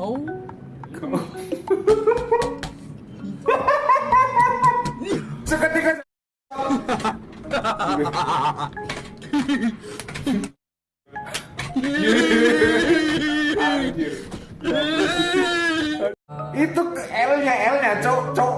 Seketika Anjir. Itu L-nya, L-nya, cok, cok.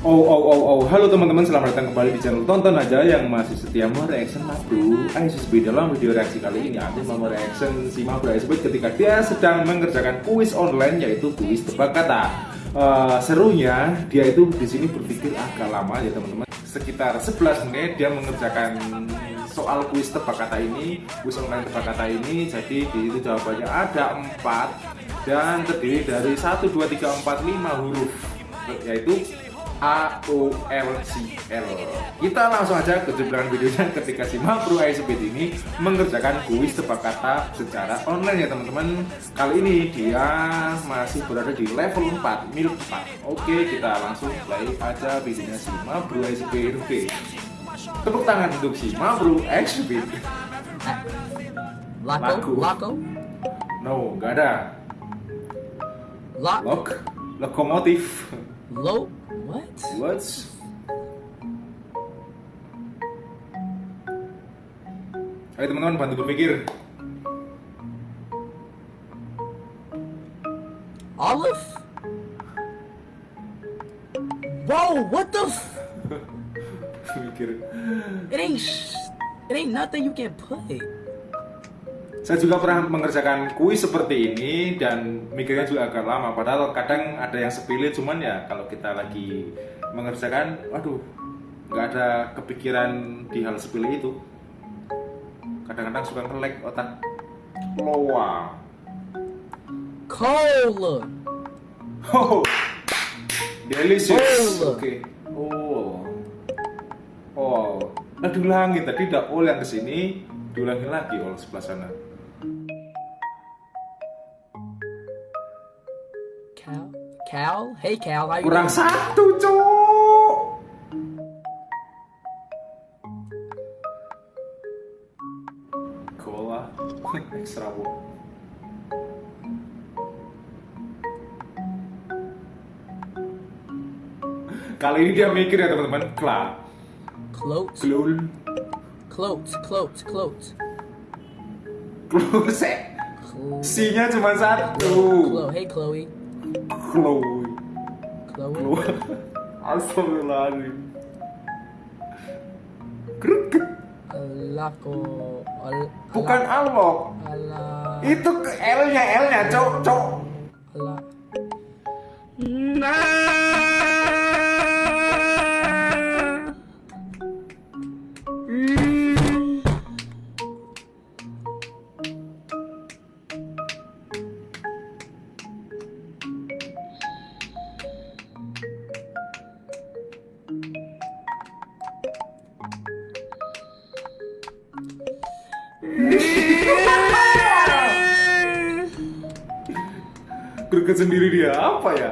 Oh, oh, oh, oh, halo teman-teman, selamat datang kembali di channel Tonton Aja yang masih setia mereaction Mabru ISSB Dalam video reaksi kali ini, aku mau reaction si Mabru ISSB ketika dia sedang mengerjakan kuis online yaitu kuis tebak kata. Uh, serunya, dia itu di sini berpikir agak lama ya teman-teman. Sekitar 11 menit dia mengerjakan soal kuis tebak kata ini, kuis online tebak kata ini. Jadi di itu jawabannya ada 4 dan terdiri dari 1, 2, 3, 4, 5 huruf yaitu A O L C L. Kita langsung aja ke jeblangan videonya ketika si Mapro ISBT ini mengerjakan kuis tebak kata secara online ya teman-teman. Kali ini dia masih berada di level 4, mil 4. Oke, kita langsung play aja videonya si Mapro ISBT. Tepuk tangan untuk si ISBT. Laco? Laku. Laco? No, nggak ada. Lock? Lok, lokomotif. Low? What? What? Ayo teman-teman bantu berpikir. Olive? Bro, what the f- Mikir. It ain't sh- It ain't nothing you can put. Saya juga pernah mengerjakan kuis seperti ini dan mikirnya juga agak lama. Padahal kadang ada yang sepilih, cuman ya kalau kita lagi mengerjakan, waduh, nggak ada kepikiran di hal sepilih itu. Kadang-kadang suka ngelek otak. Loa. Cola. Oh, delicious. Oh. Oke. Oh. Oh. Nah diulangi tadi tidak all yang ke sini, diulangi lagi all sebelah sana. Cal? Hey Cal, how Kurang doing? satu, cowok. Cola extra bu. Kali ini dia mikir ya teman-teman, kla, Clotes? glul, Clotes, clotes, clotes. kluse. Clo- C-nya cuma satu. Chloe. Hey Chloe. Chloe. Chloe. Astagfirullahaladzim. Greget. Laco. Al- Bukan alok. Ala. Itu L-nya, L-nya, cok, cok. Ala. Greget sendiri dia, apa ya?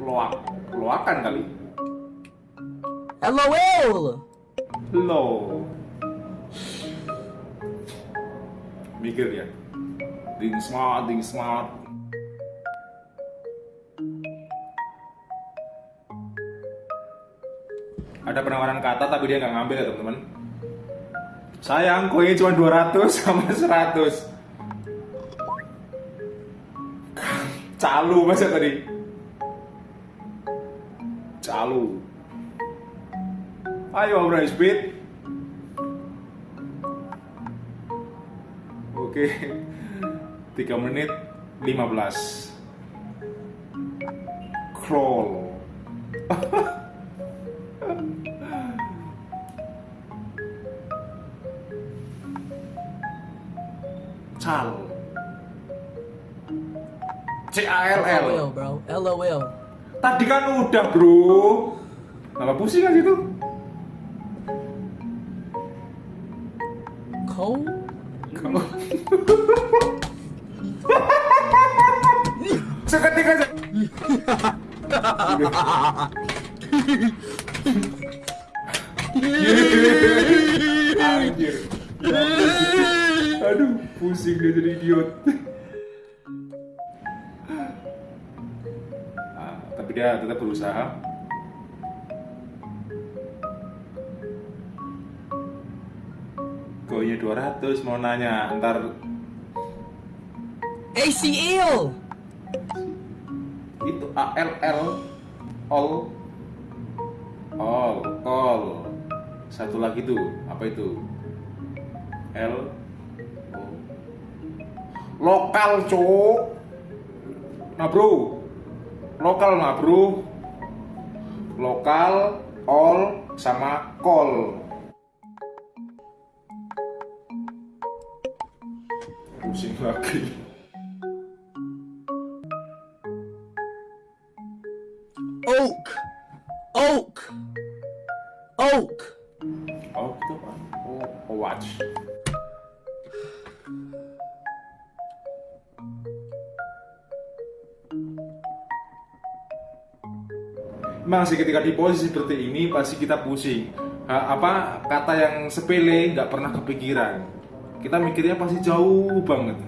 Loak, loakan kali. LOL. Lo. Mikir dia. Ding smart, ding smart. Ada penawaran kata tapi dia nggak ngambil ya teman-teman. Sayang, koinnya cuma 200 sama 100. Calu masa tadi? Calu. Ayo Bro Speed. Oke. 3 menit 15. Crawl. LOL, bro. LOL. Tadi kan udah, bro. Nama pusing kan situ? Kau? Kau. Seketika aja Aduh, pusing dia jadi idiot. Tapi dia tetap berusaha. Gonya 200 mau nanya ntar. ACL. itu ALL all all all satu lagi tuh apa itu? L lokal cok nah bro lokal nah bro. Lokal all sama call pusing lagi Memang sih ketika di posisi seperti ini pasti kita pusing. Ha, apa kata yang sepele nggak pernah kepikiran. Kita mikirnya pasti jauh banget.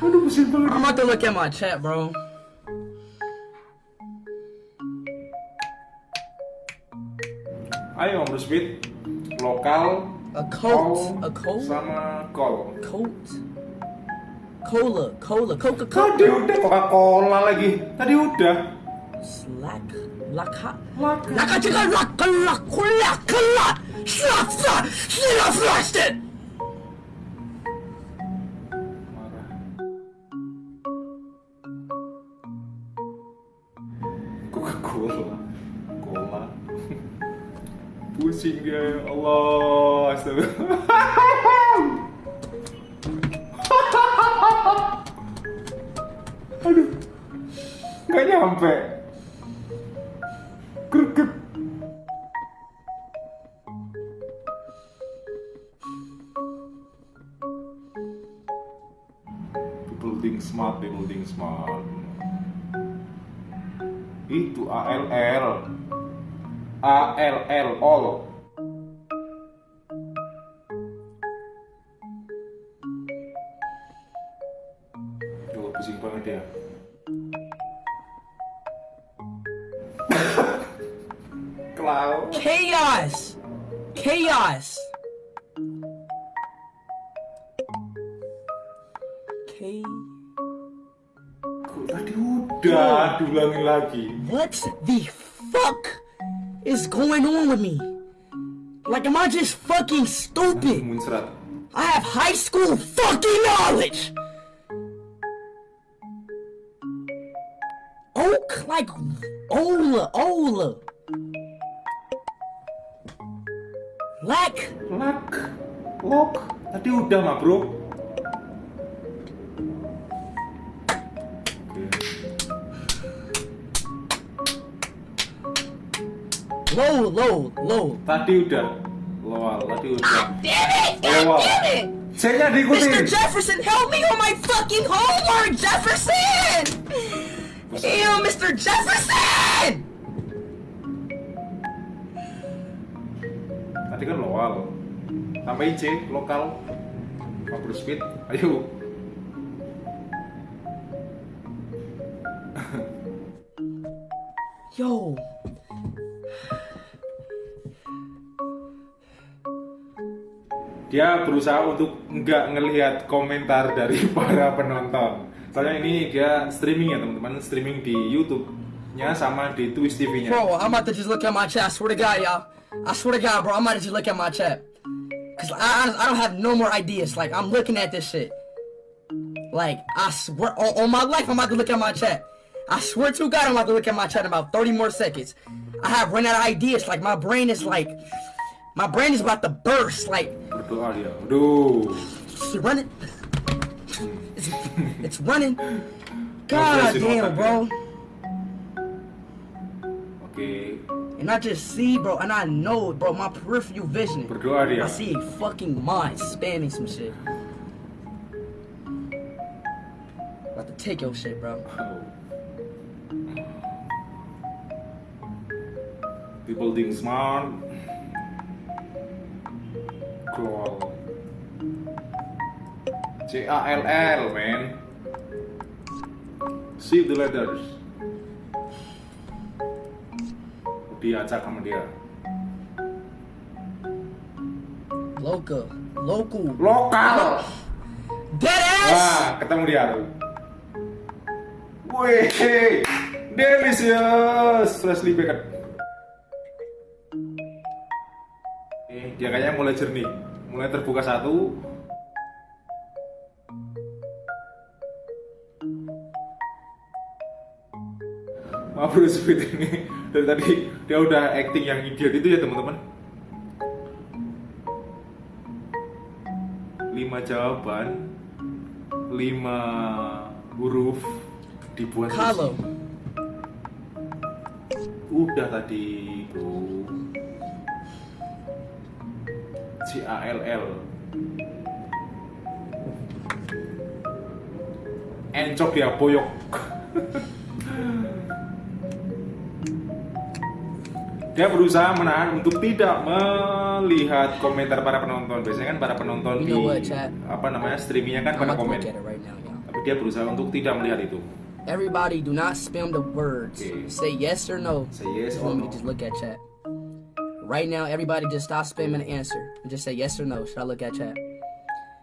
Aduh pusing banget. I'm about to look at my chat, bro. Ayo Om Rusbit, lokal, A coat. A coat. sama call. Coat. Cola. Cola. Coca Tadi Cola. udah Coca-Cola lagi. Tadi udah. Slack. Laka. Laka. Laka chicken. Laka. Laka. Laka. Laka. Slap. Slap. Slap. It. Marah. Coca-Cola. Cola. Pusing ya Allah. Astagfirullah. Aduh. Gak nyampe. Krukuk. People think smart, people think smart. Itu ALL. ALL all. K. Tadi udah diulangi lagi. What the fuck is going on with me? Like, am I just fucking stupid? I have high school fucking knowledge. Oak like Ola, Ola. Lack, Lak. Lok. Tadi udah mah bro. Low, low, low. Tadi udah. Loal. Tadi udah. Ah, damn it! God Lowal. damn it! Mr. diikutin. Jefferson, help me on my fucking homework, Jefferson! Ew, Mr. Jefferson! Tambahin C, lokal. Ngobrol speed. Ayo. Yo, Dia berusaha untuk nggak ngelihat komentar dari para penonton. Soalnya ini dia streaming ya teman-teman, streaming di YouTube-nya sama di Twitch TV-nya. bro, I'm about to just look at my chat. I swear to God, y'all. I swear to God, bro, I'm about to just look at my chat. Cause I, I, don't have no more ideas. Like, I'm looking at this shit. Like, I swear, on, on my life, I'm about to look at my chat. I swear to God, I'm about to look at my chat in about 30 more seconds. I have run out of ideas. Like, my brain is like, my brain is about to burst. Like, dia. Aduh. it's running. It's, it's running. God damn, bro. And I just see, bro, and I know, bro, my peripheral vision. I see a fucking mind spamming some shit. About to take your shit, bro. People think smart. Crawl. C A L L, man. See the letters. Diacak sama dia. Local. Local. Lokal. Dead ass! Wah, ketemu dia tuh. Wih, delicious, freshly baked. Eh, dia kayaknya mulai jernih, mulai terbuka satu. Maaf bro Sweet ini dari tadi dia udah acting yang idiot itu ya teman-teman. Lima jawaban, lima huruf dibuat Kalau. udah tadi bro C A L L encok ya boyok dia berusaha menahan untuk tidak melihat komentar para penonton biasanya kan para penonton di apa namanya streamingnya kan pada komen tapi dia berusaha untuk tidak melihat itu Everybody, do not spam the words. Okay. Say yes or no. Say yes or no. just look at chat? Right now, everybody just stop spamming the answer and just say yes or no. Should I look at chat?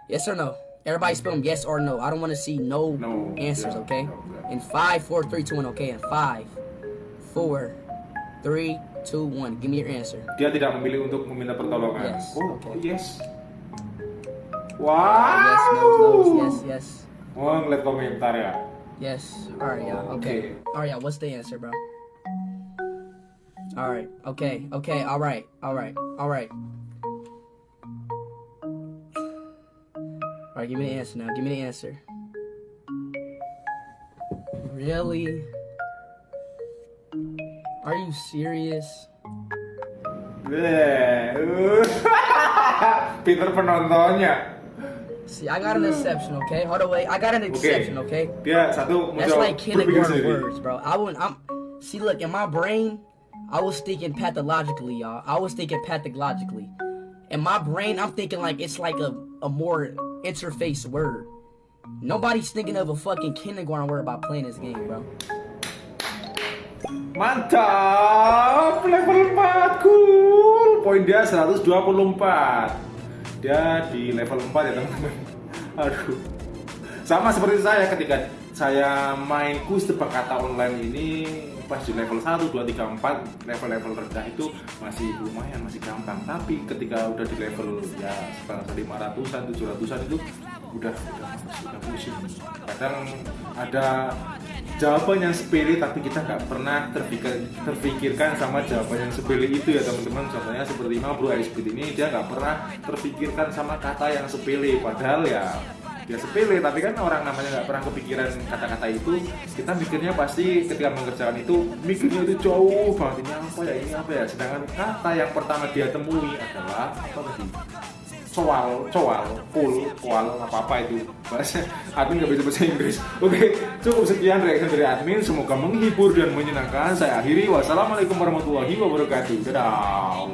Yes or no? Everybody spam yes or no. I don't want to see no, No, answers, yeah, okay? no, yeah. In five, four, three, two, one, okay? In five, four, three, two, one. Give me your answer. dia tidak memilih untuk meminta pertolongan Yes, oh okay. yes wow Yes, no, no, yes, yes. Oh, ngeliat komentar ya. Yes. Right, y'all. Oh, okay. Okay. Y'all. What's the answer, bro? All right. Okay. Okay. All right. All right. All right. All right. Give me the answer now. Give me the answer. Really? Are you serious? Pinter penontonnya. See, I got an exception. Okay. Hold on. Wait. I got an exception. Okay. Yeah, satu That's like kindergarten words, bro. I wouldn't. I'm. See, look in my brain, I was thinking pathologically, y'all. I was thinking pathologically. In my brain, I'm thinking like it's like a a more interface word. Nobody's thinking of a fucking kindergarten word about playing this game, bro. Mantap, level 4 cool. Poin dia 124. Dia di level 4 ya teman-teman. Aduh. Sama seperti saya ketika saya main kuis tebak kata online ini pas di level 1, 2, 3, 4 level-level rendah itu masih lumayan masih gampang tapi ketika udah di level ya sekitar 500-an 700-an itu udah udah udah pusing kadang ada jawaban yang sepele tapi kita nggak pernah terpikir, terpikirkan sama jawaban yang sepele itu ya teman-teman. Contohnya seperti Bro Icebeat ini dia nggak pernah terpikirkan sama kata yang sepele. Padahal ya dia sepele tapi kan orang namanya nggak pernah kepikiran kata-kata itu. Kita mikirnya pasti ketika mengerjakan itu mikirnya itu jauh banget. Ini apa ya ini apa ya? Sedangkan kata yang pertama dia temui adalah apa tadi soal soal pul koal apa apa itu. Bahasa admin nggak bisa bahasa Inggris. Oke cukup sekian reaction dari admin. Semoga menghibur dan menyenangkan. Saya akhiri. Wassalamualaikum warahmatullahi wabarakatuh. Dadah